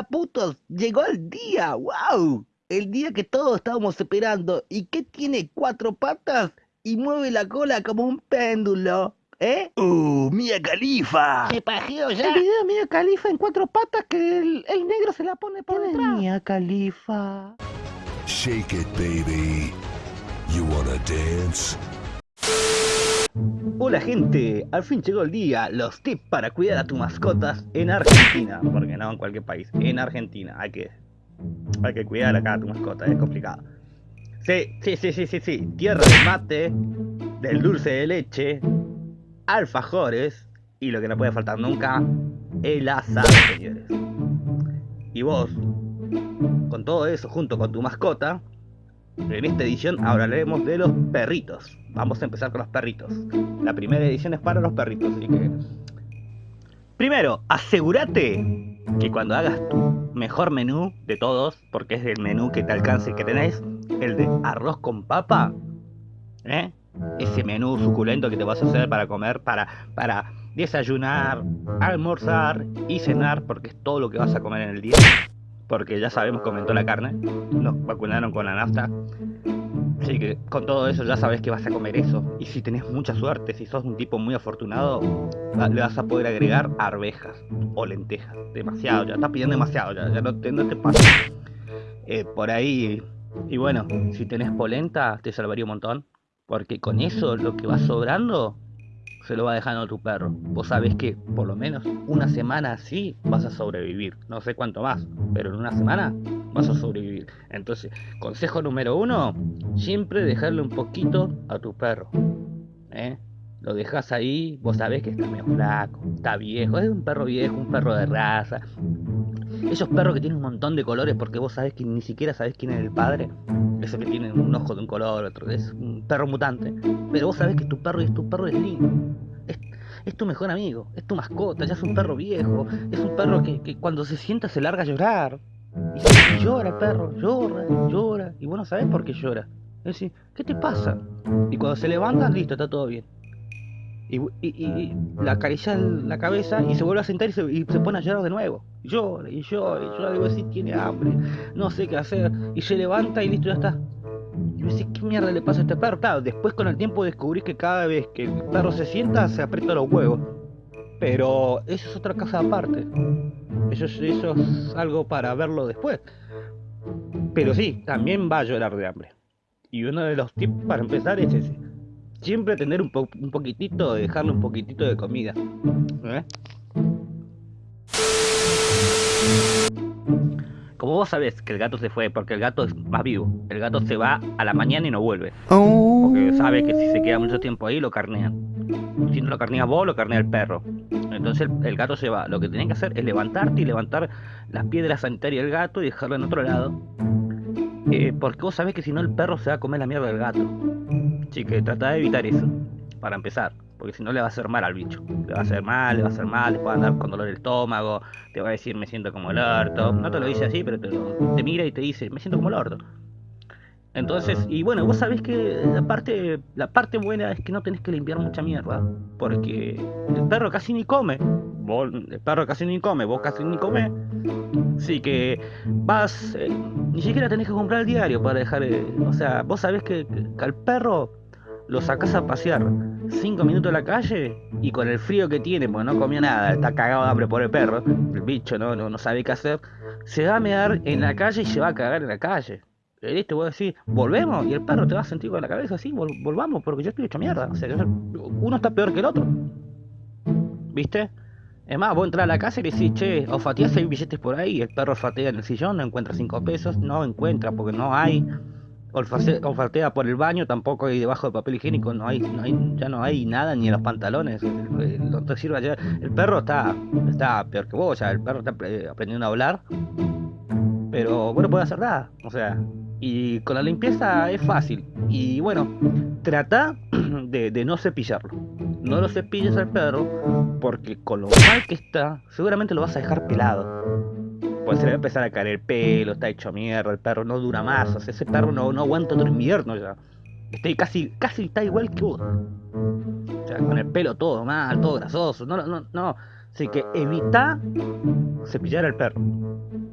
día, putos! ¡Llegó el día! ¡Wow! El día que todos estábamos esperando. ¿Y qué tiene cuatro patas? Y mueve la cola como un péndulo. ¿Eh? ¡Uh, Mia Califa! ¿Se pajeó ya? El video de Mia Califa en cuatro patas que el, el negro se la pone por detrás. Mia Califa. Shake it, baby. You wanna dance? Hola gente, al fin llegó el día, los tips para cuidar a tus mascotas en Argentina, porque no en cualquier país, en Argentina, hay que, hay que cuidar acá a tu mascota, es complicado. Sí, sí, sí, sí, sí, sí, tierra de mate, del dulce de leche, alfajores y lo que no puede faltar nunca, el asado, señores. Y vos, con todo eso junto con tu mascota, en esta edición hablaremos de los perritos. Vamos a empezar con los perritos. La primera edición es para los perritos, así que... Primero, asegúrate que cuando hagas tu mejor menú de todos, porque es el menú que te alcance que tenés, el de arroz con papa, ¿eh? ese menú suculento que te vas a hacer para comer, para, para desayunar, almorzar y cenar, porque es todo lo que vas a comer en el día. Porque ya sabemos, comentó la carne, nos vacunaron con la nafta. Así que con todo eso ya sabes que vas a comer eso. Y si tenés mucha suerte, si sos un tipo muy afortunado, le vas a poder agregar arvejas o lentejas. Demasiado, ya estás pidiendo demasiado, ya, ya no, te, no pasa. Eh, por ahí, y bueno, si tenés polenta, te salvaría un montón. Porque con eso lo que va sobrando se lo va dejando a tu perro. Vos sabés que por lo menos una semana así vas a sobrevivir. No sé cuánto más, pero en una semana vas a sobrevivir. Entonces, consejo número uno, siempre dejarle un poquito a tu perro. ¿eh? Lo dejas ahí, vos sabés que está medio flaco, está viejo, es un perro viejo, un perro de raza. Esos perros que tienen un montón de colores porque vos sabés que ni siquiera sabés quién es el padre. Eso que tiene un ojo de un color, otro. Es un perro mutante. Pero vos sabés que tu perro es tu perro es lindo. Es, tu mejor amigo, es tu mascota, ya es un perro viejo. Es un perro que, que cuando se sienta se larga a llorar. Y, y llora perro, llora, llora. Y vos no sabés por qué llora. Es decir, ¿qué te pasa? Y cuando se levanta, listo, está todo bien. Y, y, y la acaricia la cabeza y se vuelve a sentar y se, y se pone a llorar de nuevo. Llora y llora y llora. Vos decís, tiene hambre, no sé qué hacer. Y se levanta y listo, ya está. Y vos decís, ¿qué mierda le pasa a este perro? Claro, después con el tiempo descubrís que cada vez que el perro se sienta, se aprieta los huevos. Pero eso es otra cosa aparte. Eso es, eso es algo para verlo después. Pero sí, también va a llorar de hambre. Y uno de los tips para empezar es ese siempre tener un, po un poquitito, dejarle un poquitito de comida. ¿eh? Como vos sabés que el gato se fue porque el gato es más vivo, el gato se va a la mañana y no vuelve. Porque sabe que si se queda mucho tiempo ahí lo carnean. Si no lo carnea vos, lo carnea el perro. Entonces el, gato se va. Lo que tenés que hacer es levantarte y levantar las piedras sanitarias del gato y dejarlo en otro lado. Eh, porque vos sabés que si no el perro se va a comer la mierda del gato. Así que trata de evitar eso, para empezar, porque si no le va a hacer mal al bicho. Le va a hacer mal, le va a hacer mal, le puede andar con dolor el estómago, te va a decir me siento como el orto. No te lo dice así, pero te, te mira y te dice me siento como el orto. Entonces, y bueno, vos sabés que la parte, la parte buena es que no tenés que limpiar mucha mierda, porque el perro casi ni come. Vos, el perro casi ni come, vos casi ni comes. Así que vas, eh, ni siquiera tenés que comprar el diario para dejar, eh, o sea, vos sabés que, que al perro lo sacás a pasear 5 minutos en la calle y con el frío que tiene, porque no comió nada, está cagado de hambre por el perro, el bicho no, no, no sabe qué hacer, se va a mear en la calle y se va a cagar en la calle. ¿Viste? Vos decís, volvemos y el perro te va a sentir con la cabeza así, vol volvamos porque yo estoy hecho mierda. O sea, uno está peor que el otro. ¿Viste? Es más, vos entras a la casa y le decís, che, olfateás hay billetes por ahí. El perro olfatea en el sillón, no encuentra 5 pesos, no encuentra porque no hay. Olfatea por el baño, tampoco hay debajo del papel higiénico, no hay, no hay, ya no hay nada ni en los pantalones. No te. El perro está, está peor que vos, o sea, el perro está aprendiendo a hablar. Pero bueno, puede hacer nada. O sea, y con la limpieza es fácil. Y bueno, trata de, no cepillarlo. No lo cepilles al perro porque con lo mal que está, seguramente lo vas a dejar pelado. Pues se le va a empezar a caer el pelo, está hecho mierda, el perro no dura más. O sea, ese perro no, no aguanta otro invierno ya. Está casi, casi está igual que vos. O sea, con el pelo todo mal, todo grasoso. No, no, no. Así que evita cepillar al perro.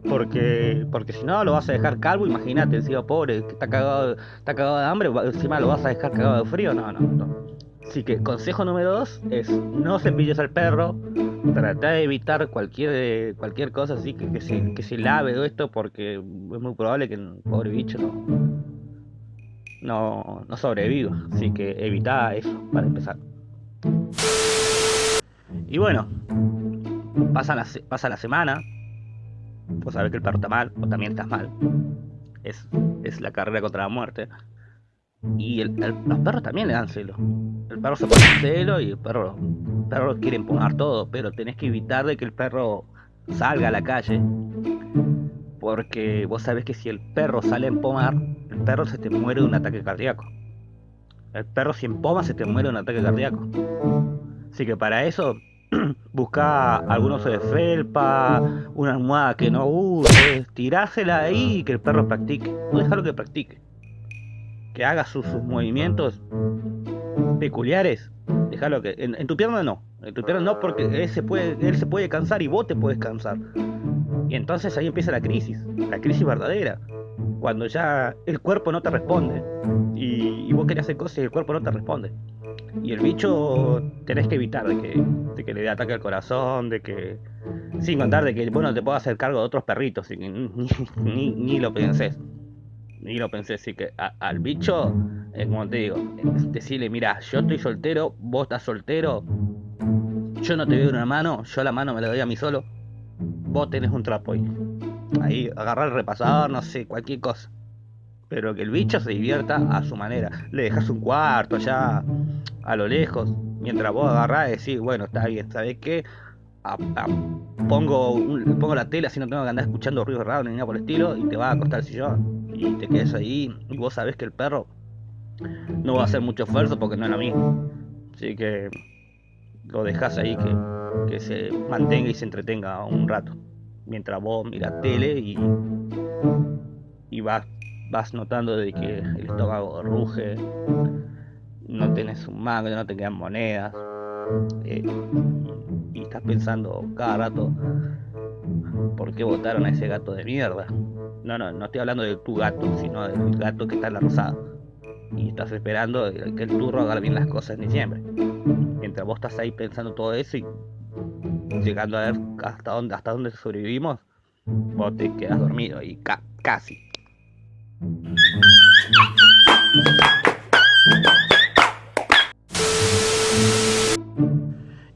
Porque, porque si no lo vas a dejar calvo, imagínate, encima pobre, que está cagado, está cagado de hambre, encima lo vas a dejar cagado de frío, no, no, no. Así que consejo número dos es no cepilles al perro, trata de evitar cualquier cualquier cosa así que, que, se, que se lave o esto porque es muy probable que el pobre bicho no, no, sobreviva. Así que evita eso para empezar. Y bueno, pasa la, pasa la semana, vos sabés que el perro está mal, o también estás mal. Es, es la carrera contra la muerte. Y el, los perros también le dan celo. El perro se pone celo y el perro, el perro quiere empujar todo, pero tenés que evitar de que el perro salga a la calle. Porque vos sabés que si el perro sale a empomar, el perro se te muere de un ataque cardíaco. El perro si empoma se te muere de un ataque cardíaco. Así que para eso busca algún oso de felpa, una almohada que no uses, tirásela ahí y que el perro practique. No dejarlo que practique. Que haga sus, movimientos peculiares. Déjalo que. En, tu pierna no. En tu pierna no, porque él se, puede, él se puede cansar y vos te puedes cansar. Y entonces ahí empieza la crisis. La crisis verdadera. Cuando ya el cuerpo no te responde. Y, y vos querés hacer cosas y el cuerpo no te responde. Y el bicho tenés que evitar de que, de que le dé ataque al corazón, de que. Sin contar de que, bueno, te puedo hacer cargo de otros perritos, ni, ni, ni lo pensés. Ni lo pensé, así que al bicho, eh, como te digo, decirle, mira, yo estoy soltero, vos estás soltero, yo no te veo una mano, yo la mano me la doy a mí solo, vos tenés un trapo ahí. Ahí, agarrar el repasador, no sé, cualquier cosa. Pero que el bicho se divierta a su manera. Le dejas un cuarto allá a lo lejos, mientras vos agarrás y decís, bueno, está bien, ¿sabés qué? Pongo, pongo la tela así no tengo que andar escuchando ruidos raros ni nada por el estilo y te va a acostar el sillón y te quedas ahí y vos sabés que el perro no va a hacer mucho esfuerzo porque no es lo mismo. Así que lo dejas ahí que, que se mantenga y se entretenga un rato mientras vos miras tele y, y vas, vas notando de que el estómago ruge no tenés un mango, no te quedan monedas. Eh, y estás pensando cada rato, ¿por qué votaron a ese gato de mierda? No, no, no estoy hablando de tu gato, sino del gato que está en la rosada. Y estás esperando que el turro haga bien las cosas en diciembre. Mientras vos estás ahí pensando todo eso y llegando a ver hasta dónde, hasta dónde sobrevivimos, vos te quedas dormido y casi.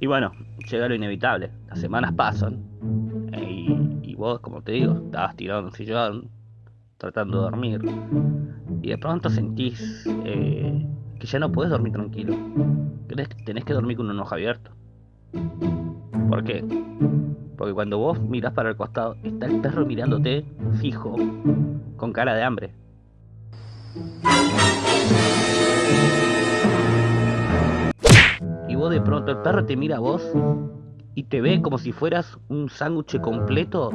Y bueno, llega lo inevitable. Las semanas pasan. Eh, y, vos, como te digo, estabas tirado en un sillón, tratando de dormir. Y de pronto sentís eh, que ya no puedes dormir tranquilo. Que tenés que dormir con un ojo abierto. ¿Por qué? Porque cuando vos mirás para el costado, está el perro mirándote fijo, con cara de hambre. De pronto el perro te mira a vos y te ve como si fueras un sándwich completo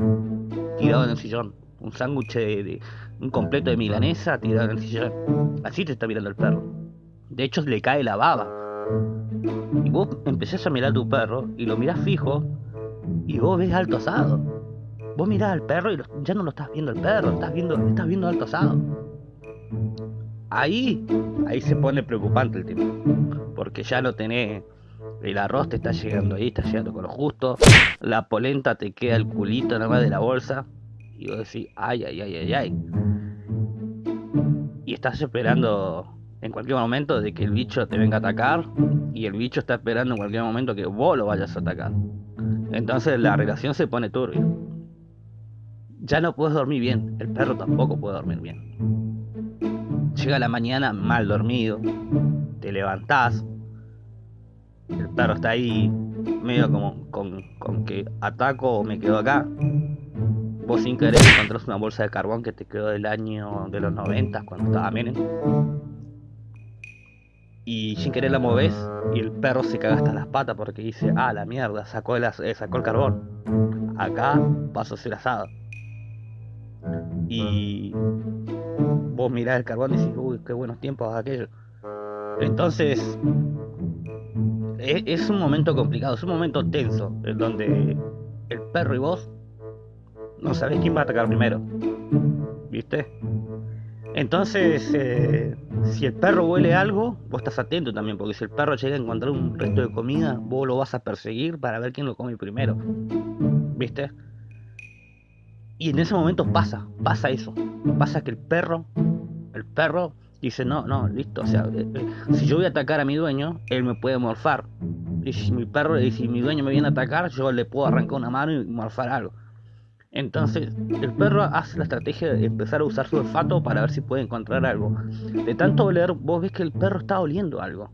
tirado en el sillón. Un sándwich de, un completo de milanesa tirado en el sillón. Así te está mirando el perro. De hecho le cae la baba. Y vos empezás a mirar tu perro y lo mirás fijo y vos ves alto asado. Vos mirás al perro y ya no lo estás viendo el perro, estás viendo, estás viendo alto asado. Ahí, ahí se pone preocupante el tema. Porque ya no tenés el arroz te está llegando ahí, está llegando con lo justo. La polenta te queda el culito nada más de la bolsa. Y vos decís, ay, ay, ay, ay, ay. Y estás esperando en cualquier momento de que el bicho te venga a atacar. Y el bicho está esperando en cualquier momento que vos lo vayas a atacar. Entonces la relación se pone turbia. Ya no puedes dormir bien. El perro tampoco puede dormir bien. Llega la mañana mal dormido. Te levantás perro está ahí medio como con, con que ataco o me quedo acá. Vos sin querer encontrás una bolsa de carbón que te quedó del año de los 90 cuando estaba Menem. Y sin querer la moves y el perro se caga hasta las patas porque dice, ah, la mierda, sacó el, eh, sacó el carbón. Acá paso a ser asado. Y vos mirás el carbón y decís, uy, qué buenos tiempos aquello. Entonces es, un momento complicado, es un momento tenso, en donde el perro y vos no sabés quién va a atacar primero. ¿Viste? Entonces, eh, si el perro huele algo, vos estás atento también, porque si el perro llega a encontrar un resto de comida, vos lo vas a perseguir para ver quién lo come primero. ¿Viste? Y en ese momento pasa, pasa eso. Pasa que el perro, el perro dice, no, no, listo, o sea, eh, eh, si yo voy a atacar a mi dueño, él me puede morfar. Y si mi perro, y si mi dueño me viene a atacar, yo le puedo arrancar una mano y morfar algo. Entonces, el perro hace la estrategia de empezar a usar su olfato para ver si puede encontrar algo. De tanto oler, vos ves que el perro está oliendo algo.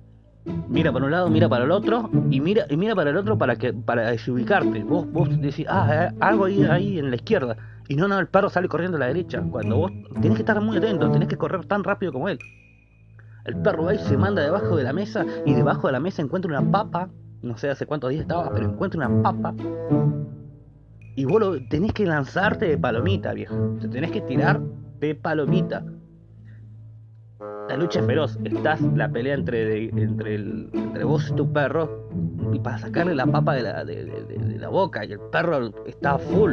Mira para un lado, mira para el otro, y mira, y mira para el otro para que para desubicarte. Vos, vos decís, ah, eh, algo ahí, ahí en la izquierda. Y no, no, el perro sale corriendo a la derecha. Cuando vos tenés que estar muy atento, tenés que correr tan rápido como él. El perro va y se manda debajo de la mesa, y debajo de la mesa encuentra una papa. No sé hace cuántos días estaba, pero encuentra una papa y vos lo, tenés que lanzarte de palomita, viejo. Te tenés que tirar de palomita. La lucha es feroz. Estás la pelea entre, entre, vos y tu perro. Y para sacarle la papa de la, de, de, la boca. Y el perro está full.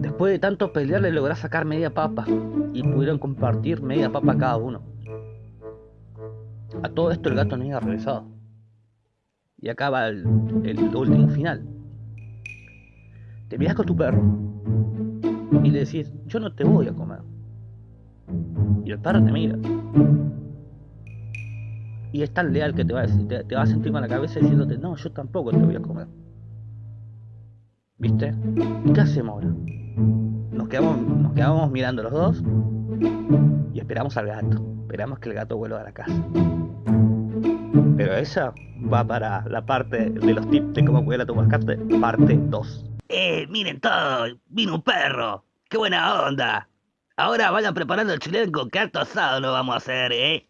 Después de tanto pelear le lográs sacar media papa. Y pudieron compartir media papa cada uno. A todo esto el gato no había regresado. Y acaba el, el último final te miras con tu perro y le decís, yo no te voy a comer. Y el perro te mira. Y es tan leal que te va a decir, te, va a sentir con la cabeza diciéndote, no, yo tampoco te voy a comer. ¿Viste? ¿Y qué hacemos ahora? Nos quedamos, nos quedamos mirando los dos y esperamos al gato. Esperamos que el gato vuelva a la casa. Pero esa va para la parte de los tips de cómo cuidar a tu mascota, parte 2. ¡Eh, miren todo! ¡Vino un perro! ¡Qué buena onda! Ahora vayan preparando el chilenco, que alto asado lo vamos a hacer, ¿eh?